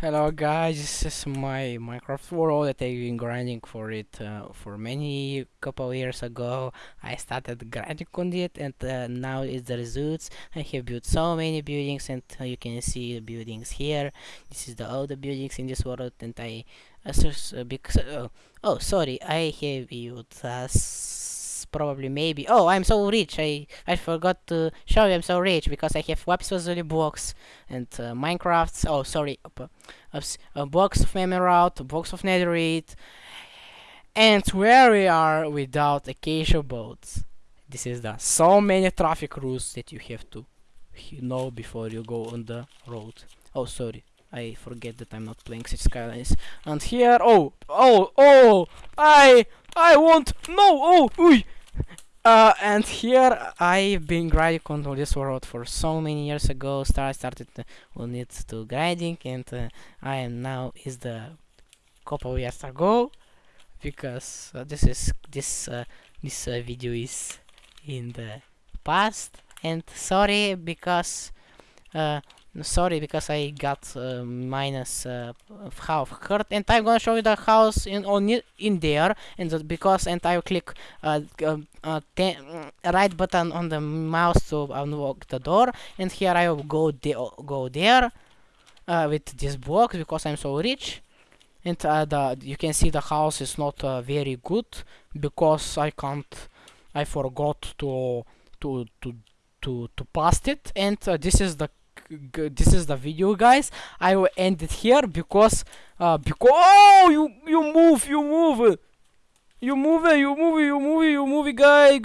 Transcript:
Hello guys, this is my Minecraft world that I've been grinding for it uh, for many couple years ago. I started grinding on it and uh, now it's the results. I have built so many buildings and uh, you can see the buildings here. This is the the buildings in this world and I uh, uh, because oh, oh sorry, I have used uh, probably maybe oh i'm so rich i i forgot to show you i'm so rich because i have lazuli blocks and uh, minecraft oh sorry a, a box of emerald a box of netherite and where we are without acacia boats. This is the so many traffic rules that you have to know before you go on the road. Oh sorry I forget that I'm not playing City Skylines. And here, oh, oh, oh, I, I want, no, oh, uy, uh, and here I've been grinding on this world for so many years ago. Start started on it to grinding, and uh, I am now is the couple years ago because uh, this is this uh, this uh, video is in the past. And sorry because uh, sorry because I got uh, minus uh, half heart and I'm gonna show you the house in on in there and because and I will click uh, um, uh, right button on the mouse to unlock the door and here I will go de go there uh, with this block because I'm so rich and uh, the you can see the house is not very good because I can't I forgot to to to to to pass it and this is the this is the video guys. I will end it here because uh because oh you you move you move. You move you move you move you move guy